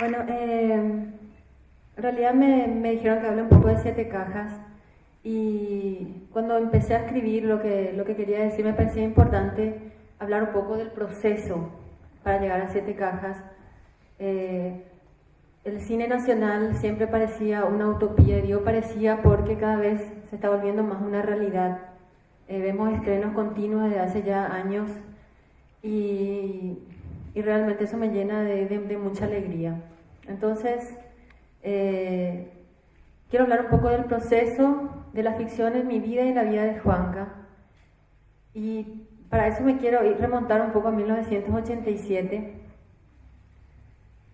Bueno, eh, en realidad me, me dijeron que hable un poco de siete cajas y cuando empecé a escribir lo que, lo que quería decir me parecía importante hablar un poco del proceso para llegar a siete cajas. Eh, el cine nacional siempre parecía una utopía, y digo parecía porque cada vez se está volviendo más una realidad. Eh, vemos estrenos continuos desde hace ya años y, y realmente eso me llena de, mucha alegría. Entonces, eh, quiero hablar un poco del proceso de la ficción en mi vida y la vida de Juanca. Y para eso me quiero ir remontar un poco a 1987,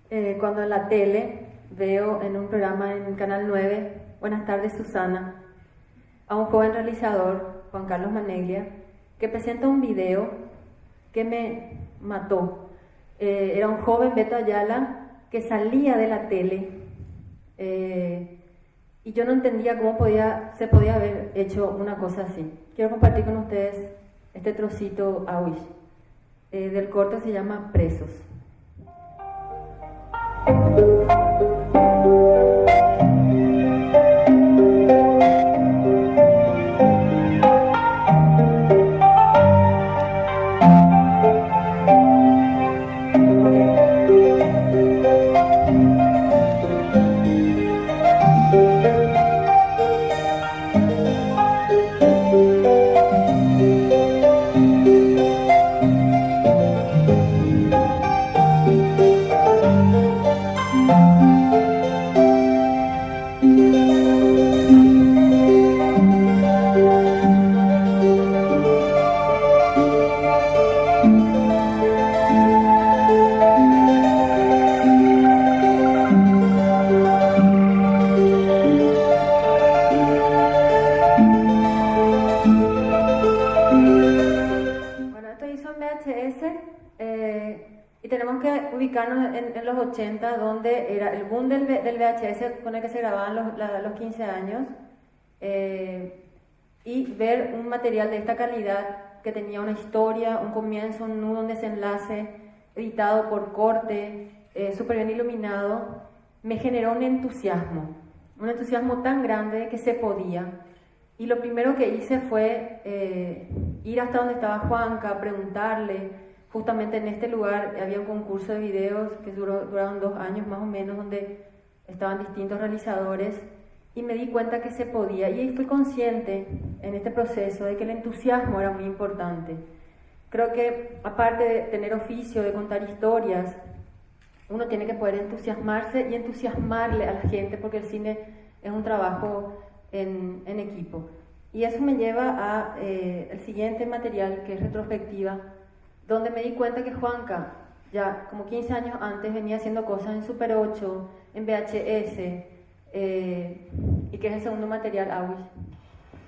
eh, cuando en la tele veo en un programa en Canal 9, Buenas tardes Susana, a un joven realizador, Juan Carlos Maneglia, que presenta un video que me mató. Eh, era un joven Beto Ayala que salía de la tele eh, y yo no entendía cómo podía, se podía haber hecho una cosa así. Quiero compartir con ustedes este trocito a eh, del corto se llama Presos. En, los 80, donde era el boom del, del, VHS con el que se grababan los, los 15 años, eh, y ver un material de esta calidad que tenía una historia, un comienzo, un nudo, un desenlace, editado por corte, eh, súper bien iluminado, me generó un entusiasmo, un entusiasmo tan grande que se podía. Y lo primero que hice fue eh, ir hasta donde estaba Juanca, preguntarle, justamente en este lugar había un concurso de videos que duró, duraron dos años más o menos, donde estaban distintos realizadores y me di cuenta que se podía y fui consciente en este proceso de que el entusiasmo era muy importante. Creo que aparte de tener oficio, de contar historias, uno tiene que poder entusiasmarse y entusiasmarle a la gente porque el cine es un trabajo en, en equipo. Y eso me lleva a eh, siguiente material que es retrospectiva donde me di cuenta que Juanca, ya como 15 años antes, venía haciendo cosas en Super 8, en VHS, eh, y que es el segundo material AWIS.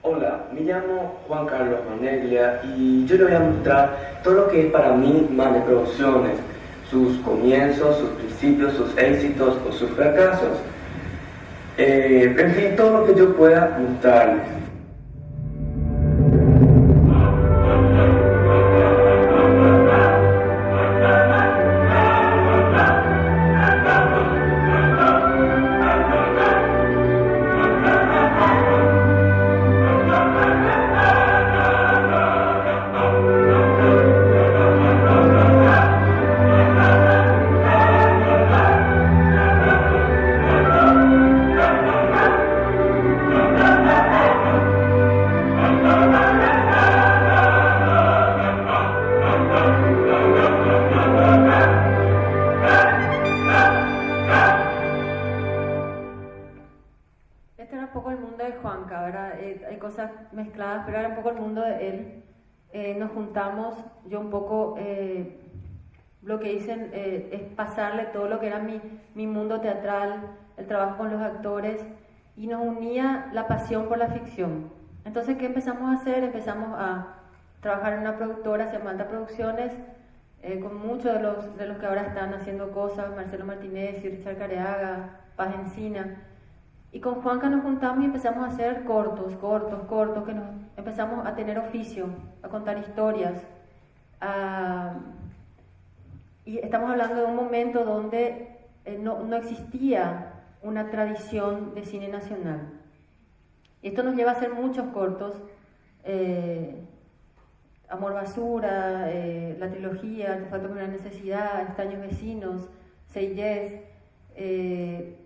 Hola, me llamo Juan Carlos Maneglia y yo le voy a mostrar todo lo que es para mí Mane Producciones, sus comienzos, sus principios, sus éxitos o sus fracasos. Eh, en fin, todo lo que yo pueda mostrarles. Nos juntamos, yo un poco eh, lo que hice eh, es pasarle todo lo que era mi, mi mundo teatral, el trabajo con los actores, y nos unía la pasión por la ficción. Entonces, ¿qué empezamos a hacer? Empezamos a trabajar en una productora, se Producciones, con muchos de los, de los que ahora están haciendo cosas, Marcelo Martínez y Richard Careaga, Paz Encina. Y con Juanca nos juntamos y empezamos a hacer cortos, cortos, cortos, que nos empezamos a tener oficio, a contar historias. y estamos hablando de un momento donde eh, no, no, existía una tradición de cine nacional. Esto nos lleva a hacer muchos cortos. Eh, Amor Basura, eh, la trilogía, Artefacto con una necesidad, Extraños Vecinos, Seyes, eh,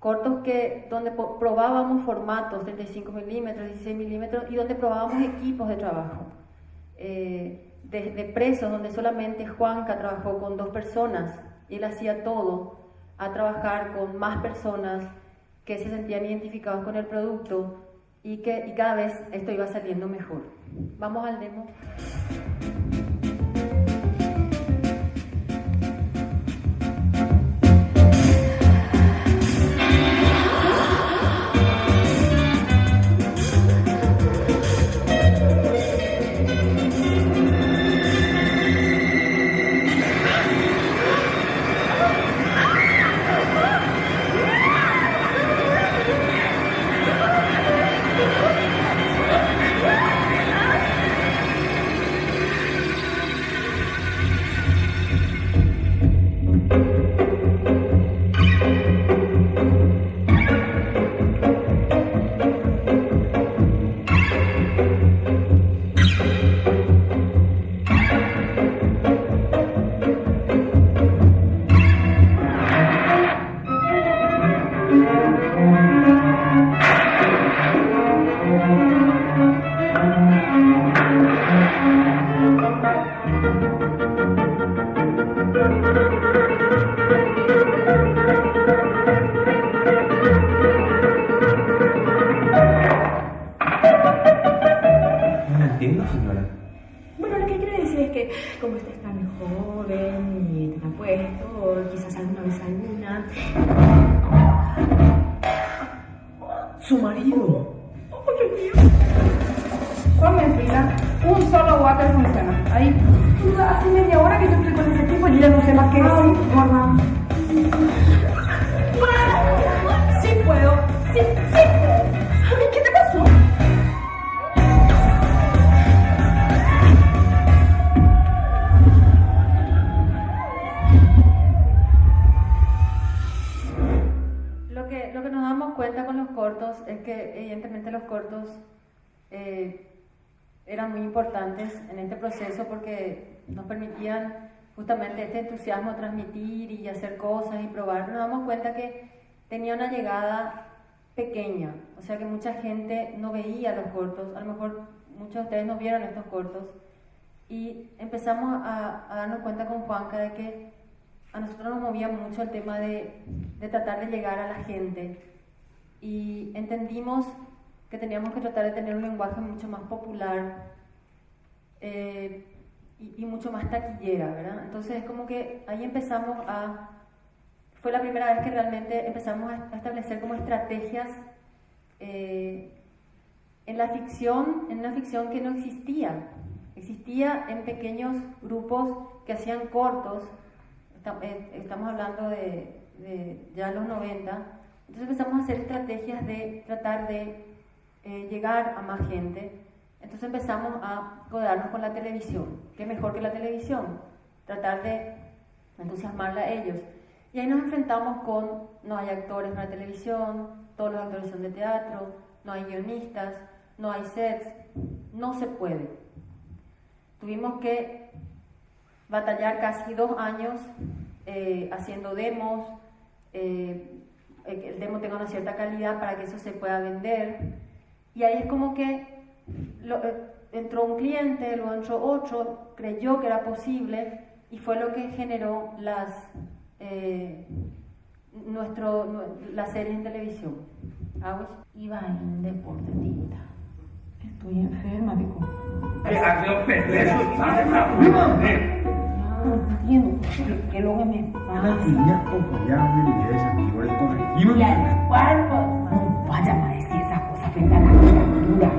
cortos que, donde probábamos formatos, 35 milímetros, 16 milímetros, y donde probábamos equipos de trabajo. Eh, de, presos, donde solamente Juanca trabajó con dos personas, y él hacía todo, a trabajar con más personas que se sentían identificados con el producto y que y cada vez esto iba saliendo mejor. Vamos al demo. Su marido. Ponme en fila. Un solo water funciona. Ahí. Hace media hora que yo estoy con ese tipo y ya no sé más qué decir. Gorda. Sí puedo. Sí, sí cortos es que evidentemente los cortos eh, eran muy importantes en este proceso porque nos permitían justamente este entusiasmo transmitir y hacer cosas y probar. Nos damos cuenta que tenía una llegada pequeña, o sea que mucha gente no veía los cortos, a lo mejor muchos de ustedes no vieron estos cortos. Y empezamos a, a darnos cuenta con Juanca de que a nosotros nos movía mucho el tema de, de tratar de llegar a la gente y entendimos que teníamos que tratar de tener un lenguaje mucho más popular eh, y, mucho más taquillera, ¿verdad? Entonces es como que ahí empezamos a... Fue la primera vez que realmente empezamos a, establecer como estrategias eh, en la ficción, en una ficción que no existía. Existía en pequeños grupos que hacían cortos, eh, estamos hablando de, de ya los 90, entonces empezamos a hacer estrategias de tratar de eh, llegar a más gente. Entonces empezamos a codearnos con la televisión. ¿Qué mejor que la televisión? Tratar de entusiasmarla a ellos. Y ahí nos enfrentamos con, no hay actores para televisión, todos los actores son de teatro, no hay guionistas, no hay sets, no se puede. Tuvimos que batallar casi dos años eh, haciendo demos, eh, el demo tenga una cierta calidad para que eso se pueda vender. Y ahí es como que eh, entró un cliente, luego entró otro, creyó que era posible y fue lo que generó las, eh, nuestro, las series en televisión. Iba en deportista. Estoy enferma, dijo. No entiendo qué es lo que me pasa. Una niña confiable y esa señora corregimos. Y al cuerpo. No vaya a decir esas cosas frente a la criatura.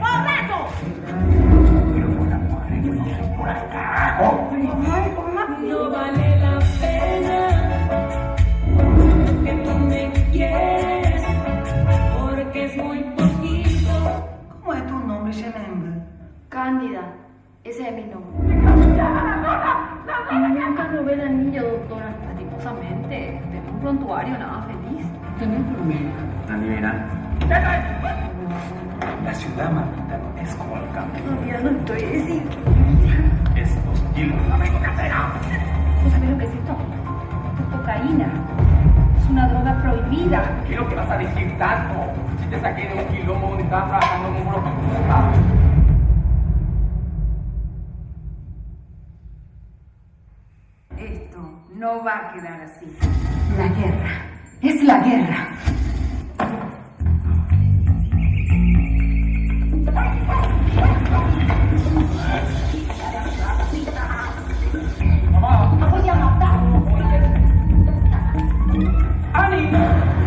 ¡Correcto! Pero por la madre que no se por carajo. No vale la un prontuario nada feliz. Verá. La ciudad, mamita, no es como el campo. Todavía no estoy así. Es hostil. ¿Vos sabés lo que es esto? Esto es cocaína. Es una droga prohibida. ¿Qué es lo que vas a decir tanto? Si te saqué de un quilombo donde estabas trabajando como prostituta. Esto no va a quedar así. La guerra. Es la guerra. Ah,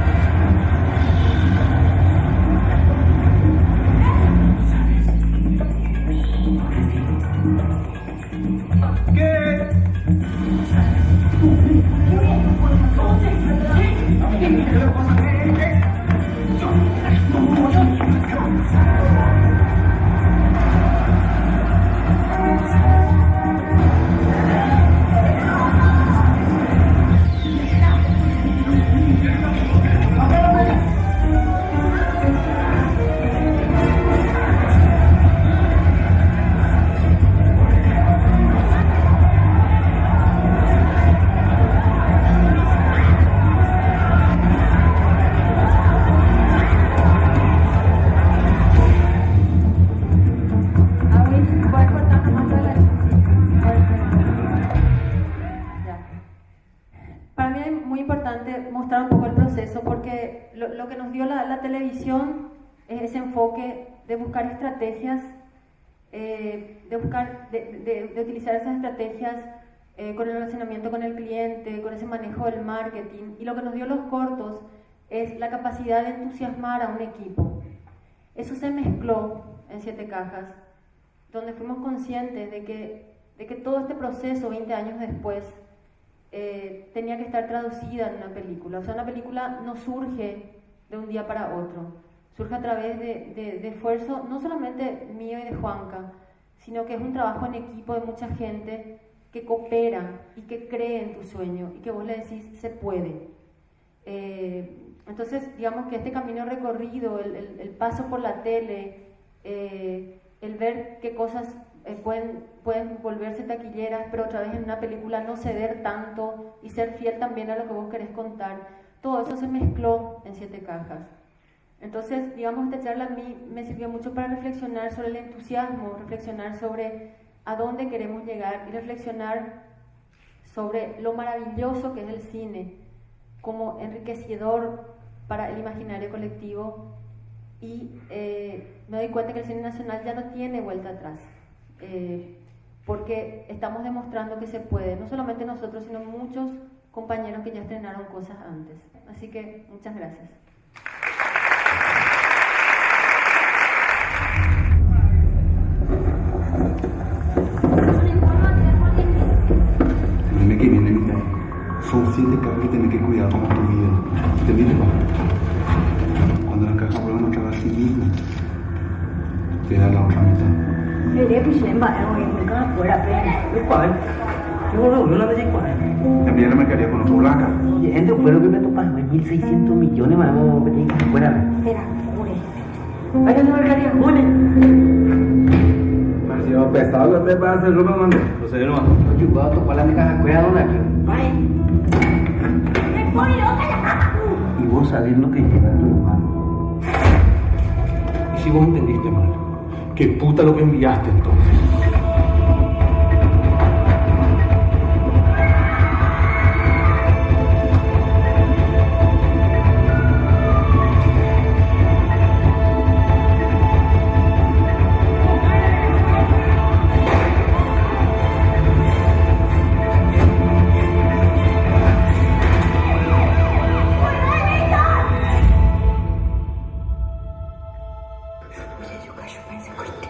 Es muy importante mostrar un poco el proceso porque lo, lo que nos dio la, la televisión es ese enfoque de buscar estrategias, eh, de, buscar, de, de- de utilizar esas estrategias eh, con el relacionamiento con el cliente, con ese manejo del marketing. Y lo que nos dio los cortos es la capacidad de entusiasmar a un equipo. Eso se mezcló en Siete Cajas, donde fuimos conscientes de que, de que todo este proceso, 20 años después, eh, tenía que estar traducida en una película. O sea, una película no surge de un día para otro, surge a través de, de- de esfuerzo, no solamente mío y de Juanca, sino que es un trabajo en equipo de mucha gente que coopera y que cree en tu sueño y que vos le decís, se puede. Eh, entonces, digamos que este camino recorrido, el, el- el paso por la tele, eh, el ver qué cosas eh, pueden, pueden volverse taquilleras, pero otra vez en una película no ceder tanto y ser fiel también a lo que vos querés contar, todo eso se mezcló en siete cajas. Entonces, digamos, esta charla a mí me sirvió mucho para reflexionar sobre el entusiasmo, reflexionar sobre a dónde queremos llegar y reflexionar sobre lo maravilloso que es el cine como enriquecedor para el imaginario colectivo y eh, me doy cuenta que el cine nacional ya no tiene vuelta atrás, eh, porque estamos demostrando que se puede, no solamente nosotros, sino muchos compañeros que ya estrenaron cosas antes. Así que muchas gracias. Dime que viene, mira. Son siete cajas que tenés que cuidar como tu vida. ¿Entendiste, papá? Cuando las cajas vuelvan otra vez a sí mismas, te da la otra mitad. Envía la mercadería con otro blanca. Gente, fue lo que me toparon, es 1.600 millones, vamos, que tienen que fuera. Vaya no mercadería, pone. Demasiado pesado lo que para hacerlo, mamá. Procede nomás. Oye, voy a topar la caja, cuida dónde aquí. Y vos sabés lo que lleva tu mano. Y si vos entendiste mal, ¿qué puta lo que enviaste entonces? cachorro vai se cortar.